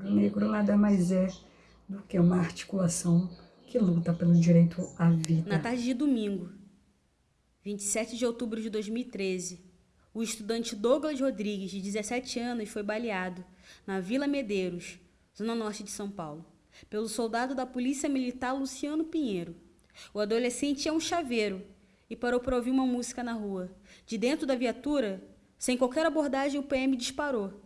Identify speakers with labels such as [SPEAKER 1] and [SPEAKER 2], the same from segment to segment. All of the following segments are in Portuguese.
[SPEAKER 1] O negro nada mais é do que uma articulação que luta pelo direito à vida.
[SPEAKER 2] Na tarde de domingo, 27 de outubro de 2013, o estudante Douglas Rodrigues, de 17 anos, foi baleado na Vila Medeiros, zona norte de São Paulo, pelo soldado da Polícia Militar Luciano Pinheiro. O adolescente é um chaveiro e parou para ouvir uma música na rua. De dentro da viatura, sem qualquer abordagem, o PM disparou.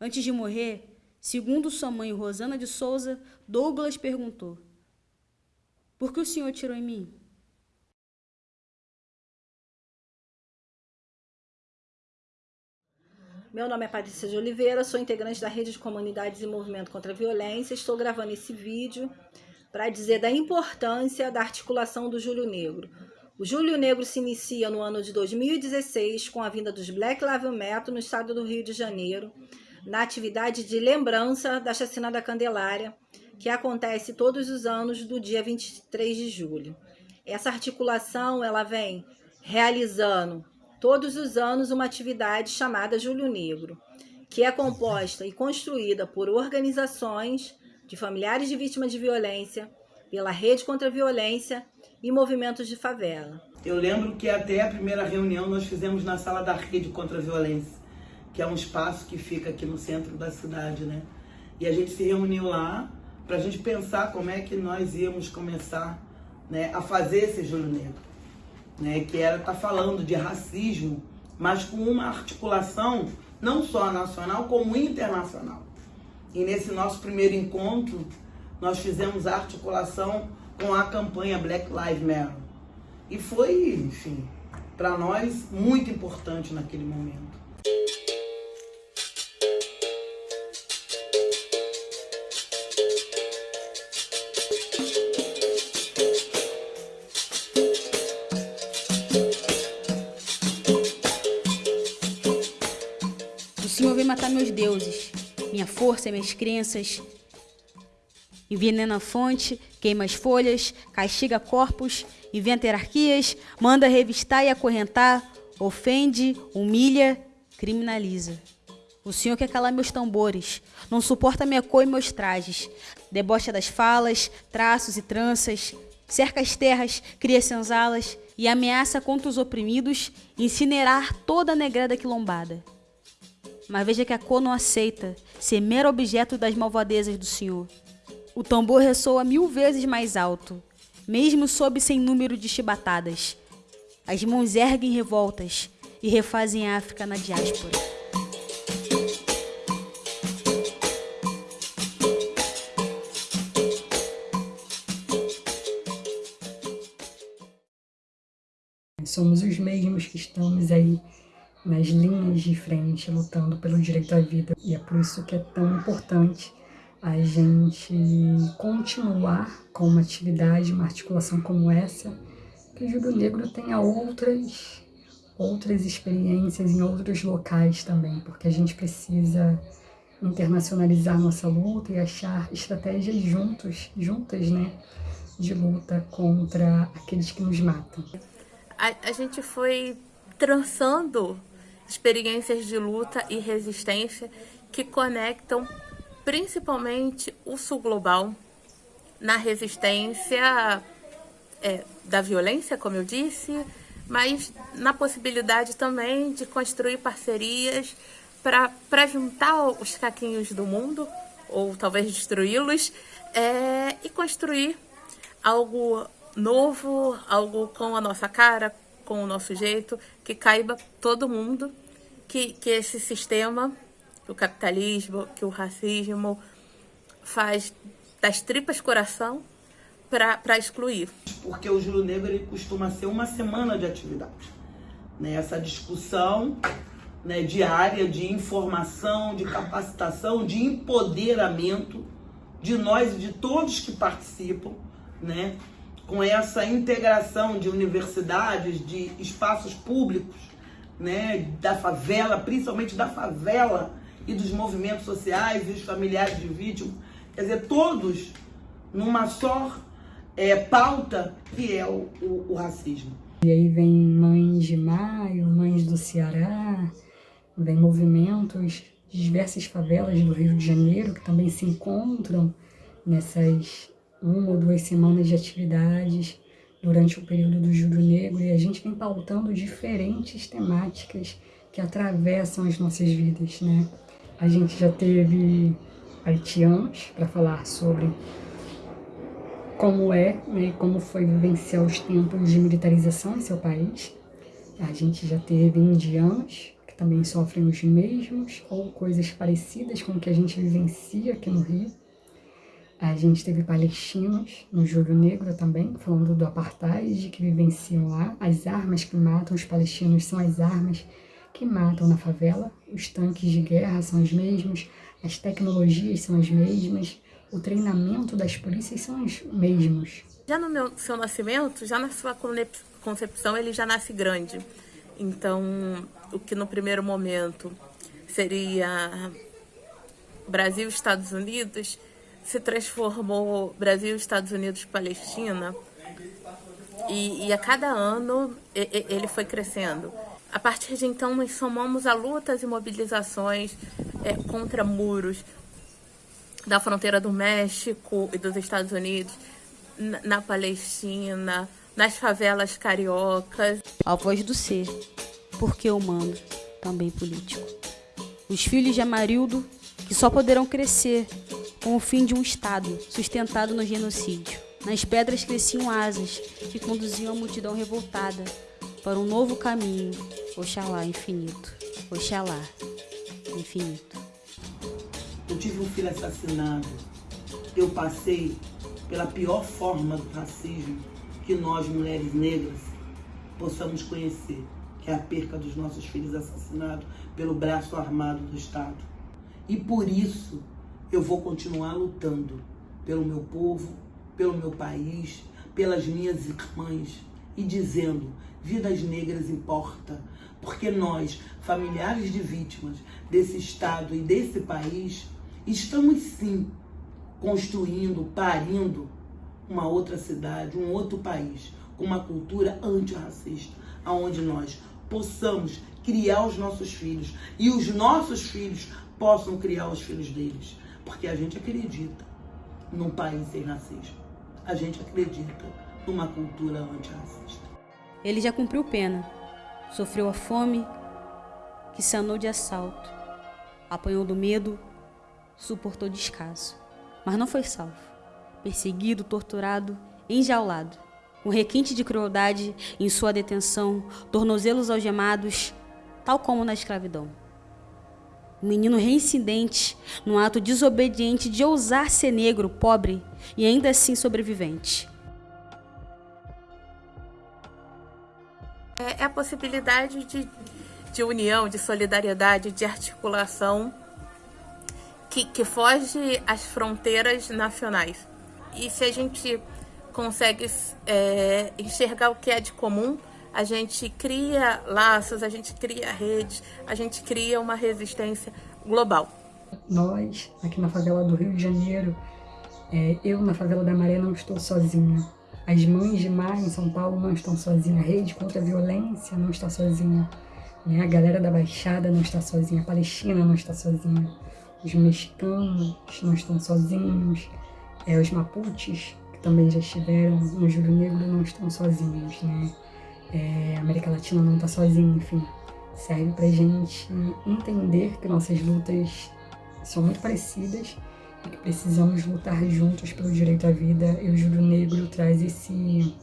[SPEAKER 2] Antes de morrer, segundo sua mãe Rosana de Souza, Douglas perguntou: Por que o senhor tirou em mim?
[SPEAKER 3] Meu nome é Patrícia de Oliveira, sou integrante da Rede de Comunidades e Movimento contra a Violência. Estou gravando esse vídeo para dizer da importância da articulação do Júlio Negro. O Júlio Negro se inicia no ano de 2016 com a vinda dos Black Lives Matter no estado do Rio de Janeiro, na atividade de lembrança da chacina da Candelária, que acontece todos os anos do dia 23 de julho. Essa articulação ela vem realizando todos os anos uma atividade chamada Julho Negro, que é composta e construída por organizações de familiares de vítimas de violência, pela Rede contra a Violência e movimentos de favela.
[SPEAKER 4] Eu lembro que até a primeira reunião nós fizemos na sala da Rede contra a Violência, que é um espaço que fica aqui no centro da cidade, né? E a gente se reuniu lá para a gente pensar como é que nós íamos começar né, a fazer esse Julho Negro né, que era tá falando de racismo, mas com uma articulação não só nacional, como internacional. E nesse nosso primeiro encontro, nós fizemos a articulação com a campanha Black Lives Matter. E foi, enfim, para nós muito importante naquele momento.
[SPEAKER 2] Meus deuses, minha força e minhas crenças. Envenena a fonte, queima as folhas, castiga corpos, inventa hierarquias, manda revistar e acorrentar, ofende, humilha, criminaliza. O Senhor quer calar meus tambores, não suporta minha cor e meus trajes, debocha das falas, traços e tranças, cerca as terras, cria senzalas e ameaça contra os oprimidos incinerar toda a negrada quilombada. Mas veja que a cor não aceita ser mero objeto das malvadezas do Senhor. O tambor ressoa mil vezes mais alto, mesmo sob sem número de chibatadas. As mãos erguem revoltas e refazem a África na diáspora.
[SPEAKER 1] Somos os mesmos que estamos aí nas linhas de frente, lutando pelo direito à vida. E é por isso que é tão importante a gente continuar com uma atividade, uma articulação como essa, que o Júlio Negro tenha outras, outras experiências em outros locais também, porque a gente precisa internacionalizar nossa luta e achar estratégias juntos, juntas, né, de luta contra aqueles que nos matam.
[SPEAKER 5] A, a gente foi trançando experiências de luta e resistência que conectam principalmente o sul global na resistência é, da violência, como eu disse, mas na possibilidade também de construir parcerias para juntar os caquinhos do mundo, ou talvez destruí-los, é, e construir algo novo, algo com a nossa cara, com o nosso jeito, que caiba todo mundo, que, que esse sistema, o capitalismo, que o racismo faz das tripas coração para excluir.
[SPEAKER 4] Porque o Júlio Negro ele costuma ser uma semana de atividade. Né? Essa discussão né, diária de informação, de capacitação, de empoderamento de nós e de todos que participam, né? Com essa integração de universidades, de espaços públicos, né, da favela, principalmente da favela e dos movimentos sociais e os familiares de vítimas, quer dizer, todos numa só é, pauta que é o, o, o racismo.
[SPEAKER 1] E aí vem Mães de Maio, Mães do Ceará, vem movimentos de diversas favelas do Rio de Janeiro, que também se encontram nessas uma ou duas semanas de atividades durante o período do Júlio Negro, e a gente vem pautando diferentes temáticas que atravessam as nossas vidas, né? A gente já teve haitianos para falar sobre como é, né, como foi vivenciar os tempos de militarização em seu país. A gente já teve indianos, que também sofrem os mesmos ou coisas parecidas com o que a gente vivencia aqui no Rio. A gente teve palestinos no Júlio Negro também, falando do apartheid que vivenciam lá. As armas que matam os palestinos são as armas que matam na favela. Os tanques de guerra são os mesmos, as tecnologias são as mesmas, o treinamento das polícias são os mesmos.
[SPEAKER 5] Já no meu, seu nascimento, já na sua concepção, ele já nasce grande. Então, o que no primeiro momento seria Brasil Estados Unidos, se transformou Brasil Estados Unidos Palestina. E, e a cada ano ele foi crescendo. A partir de então, nós somamos a lutas e mobilizações é, contra muros, da fronteira do México e dos Estados Unidos, na, na Palestina, nas favelas cariocas.
[SPEAKER 2] A voz do ser, porque humano, também político. Os filhos de Amarildo, que só poderão crescer com o fim de um Estado sustentado no genocídio. Nas pedras cresciam asas que conduziam a multidão revoltada para um novo caminho, Oxalá infinito, Oxalá infinito.
[SPEAKER 4] Eu tive um filho assassinado. Eu passei pela pior forma do racismo que nós, mulheres negras, possamos conhecer, que é a perca dos nossos filhos assassinados pelo braço armado do Estado. E por isso eu vou continuar lutando pelo meu povo, pelo meu país, pelas minhas irmãs e dizendo: vidas negras importa, porque nós, familiares de vítimas desse Estado e desse país, Estamos sim construindo, parindo uma outra cidade, um outro país, com uma cultura antirracista, aonde nós possamos criar os nossos filhos e os nossos filhos possam criar os filhos deles, porque a gente acredita num país sem racismo. A gente acredita numa cultura antirracista.
[SPEAKER 2] Ele já cumpriu pena, sofreu a fome que sanou de assalto, apanhou do medo suportou descaso, mas não foi salvo. Perseguido, torturado, enjaulado, com requinte de crueldade em sua detenção, tornozelos algemados, tal como na escravidão. Um menino reincidente, num ato desobediente de ousar ser negro, pobre e ainda assim sobrevivente.
[SPEAKER 5] É, é a possibilidade de, de união, de solidariedade, de articulação que, que foge às fronteiras nacionais. E se a gente consegue é, enxergar o que é de comum, a gente cria laços, a gente cria redes, a gente cria uma resistência global.
[SPEAKER 1] Nós, aqui na favela do Rio de Janeiro, é, eu na favela da Maré não estou sozinha. As mães de mar em São Paulo não estão sozinhas. A rede contra a violência não está sozinha. Né? A galera da Baixada não está sozinha. A Palestina não está sozinha os mexicanos não estão sozinhos, é, os mapuches, que também já estiveram no Júlio Negro, não estão sozinhos, né? É, América Latina não está sozinha, enfim. Serve para gente entender que nossas lutas são muito parecidas e que precisamos lutar juntos pelo direito à vida. E o Júlio Negro traz esse,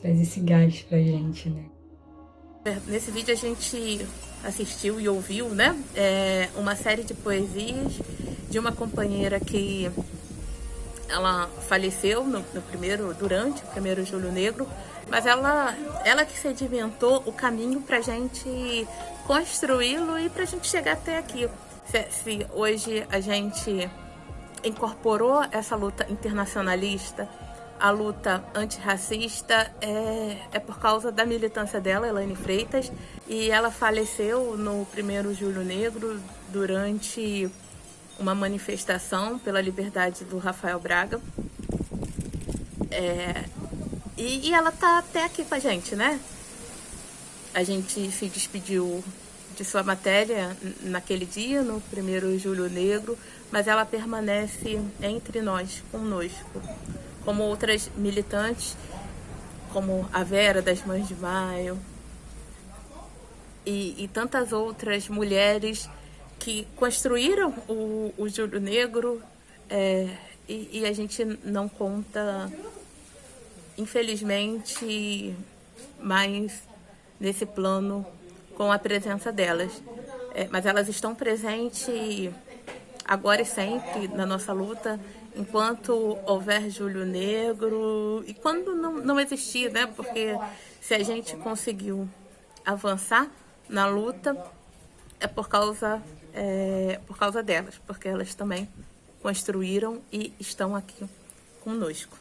[SPEAKER 1] traz esse gás pra gente, né?
[SPEAKER 5] Nesse vídeo a gente assistiu e ouviu, né? É uma série de poesias de uma companheira que ela faleceu no, no, primeiro, durante o primeiro Júlio Negro, mas ela, ela que sedimentou o caminho para a gente construí-lo e para a gente chegar até aqui. Se, se hoje a gente incorporou essa luta internacionalista a luta antirracista é, é por causa da militância dela, Elaine Freitas, e ela faleceu no primeiro Julho Negro durante uma manifestação pela liberdade do Rafael Braga. É, e, e ela tá até aqui com a gente, né? A gente se despediu de sua matéria naquele dia, no primeiro Julho Negro, mas ela permanece entre nós, conosco, como outras militantes, como a Vera das Mães de Maio e, e tantas outras mulheres que construíram o, o Júlio Negro é, e, e a gente não conta, infelizmente, mais nesse plano com a presença delas. É, mas elas estão presentes agora e sempre na nossa luta, enquanto houver Júlio Negro e quando não, não existir, né? Porque se a gente conseguiu avançar na luta é por causa é, por causa delas, porque elas também construíram e estão aqui conosco.